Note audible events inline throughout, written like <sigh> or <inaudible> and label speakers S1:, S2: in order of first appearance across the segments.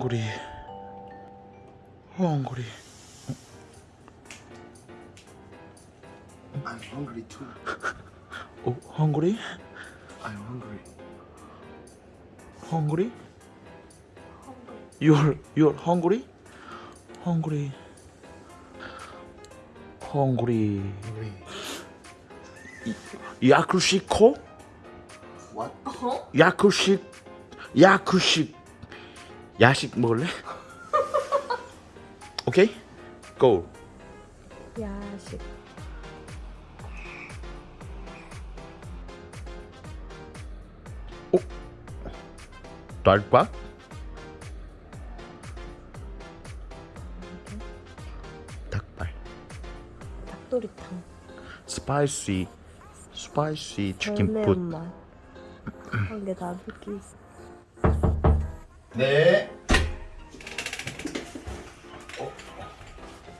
S1: hungry? hungry. hungry.
S2: I'm hungry too.
S1: Oh, hungry?
S2: I'm hungry.
S1: hungry? You're you're hungry? hungry. hungry.
S2: Hungry.
S1: 야쿠시코?
S2: What?
S1: 야쿠식 야쿠식 야식 먹을래? 오케이? 고.
S3: 야식
S1: 쌀밥? 닭발.
S3: 닭도리탕
S1: 스파이시 스파이시 치킨 풋.
S3: 별매운맛 한 개 다르기
S2: 네.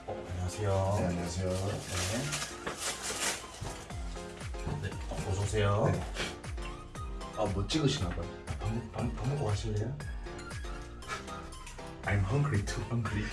S1: 안녕하세요.
S2: 네, 안녕하세요.
S1: 네, 어서 오세요.
S2: 네. 아, 뭐 찍으시나 봐요.
S1: 밥, 먹- 밥, 밥 먹고 가실래요? <laughs>
S2: I'm hungry too.
S1: hungry.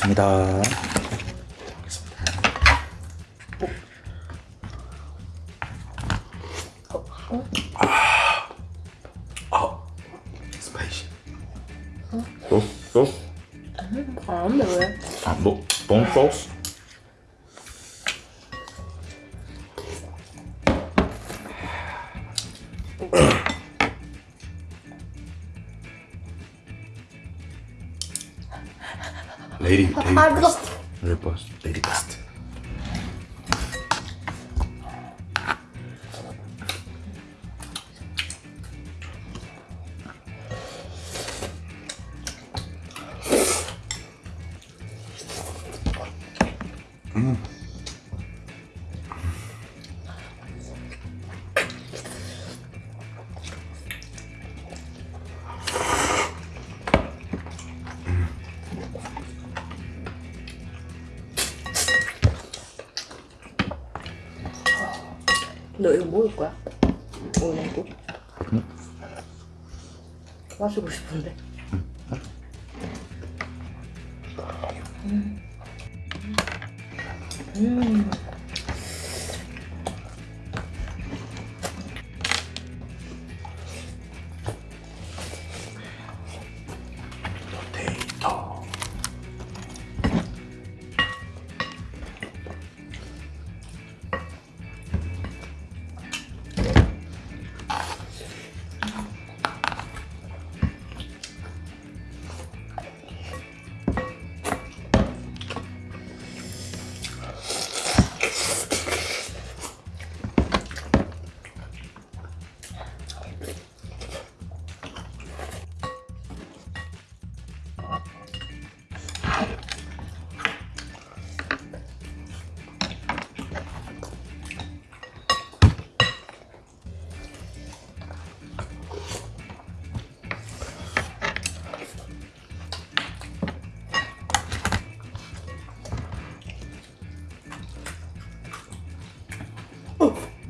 S1: 먹겠습니다. 또? 또?
S3: 안 매워요?
S1: 아, 뭐? 돈 소스? Репост. Репост.
S3: 너 이거 먹을 거야? 오늘 또? 마시고 싶은데
S1: 포테이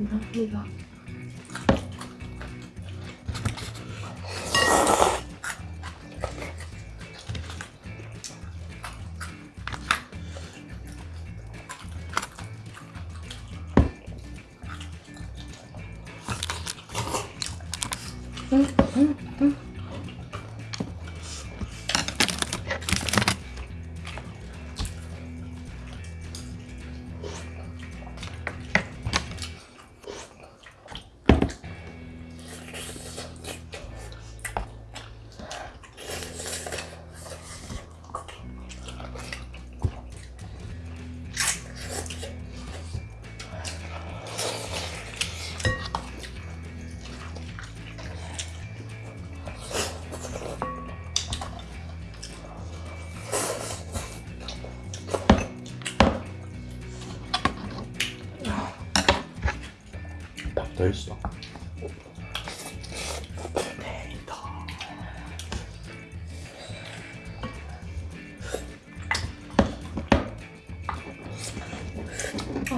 S3: 감사합니다. 응, 응, 응.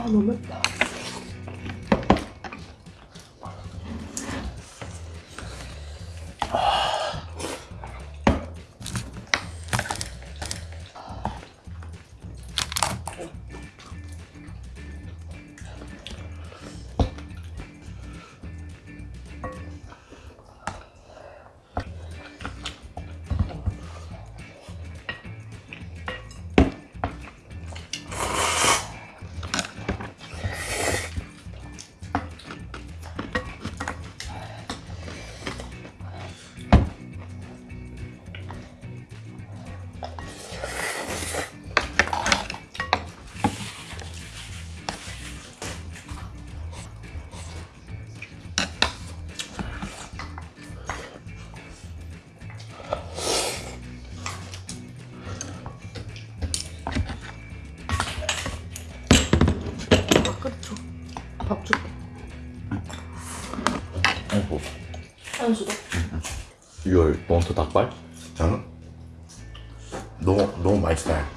S3: 아 너무 맵다.
S1: 6월 본토 닭발?
S2: 응? 너무 너무 맛있다.
S3: 내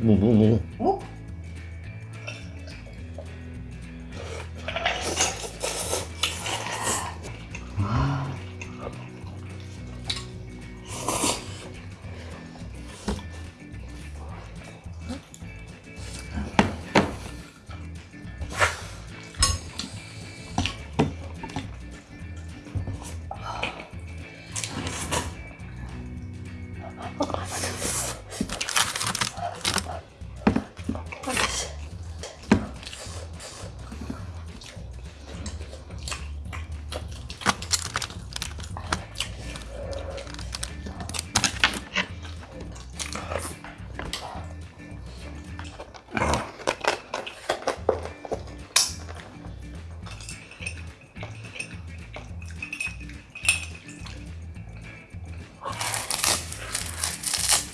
S1: 무, 무,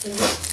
S1: 무.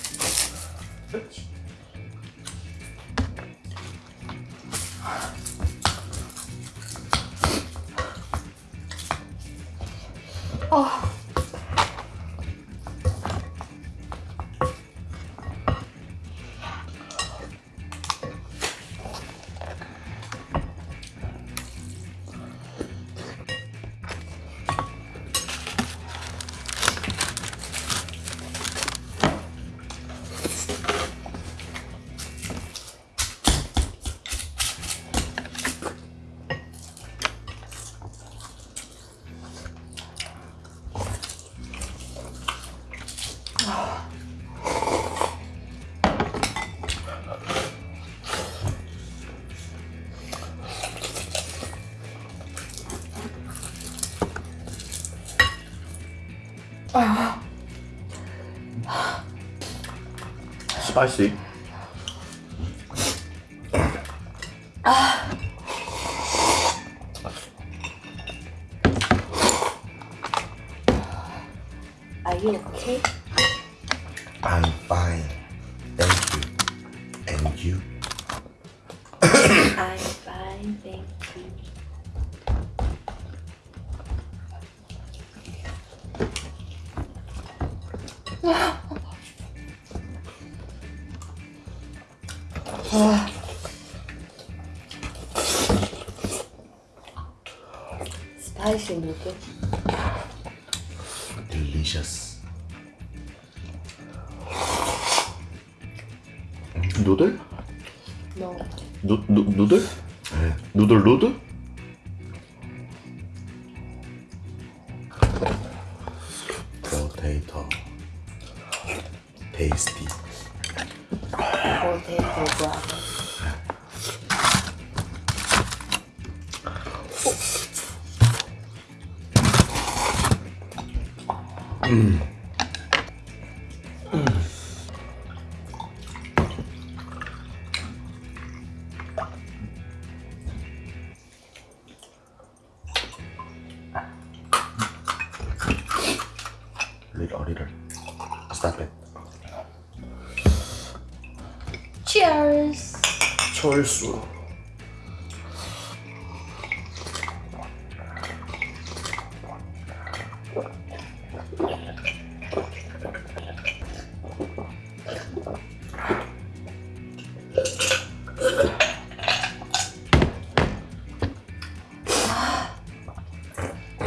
S1: Spicy.
S3: Are you okay?
S2: I'm fine. Thank you. And you?
S3: I'm fine, thank you. 스 파이시 누드?
S2: Delicious.
S1: 누들?
S3: No.
S1: 누, 누, 누들? 누들 누드?
S2: Potato. Tasty.
S3: Potato brother.
S2: Little, little. Stop it.
S3: Cheers!
S1: 철수.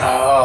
S1: Oh.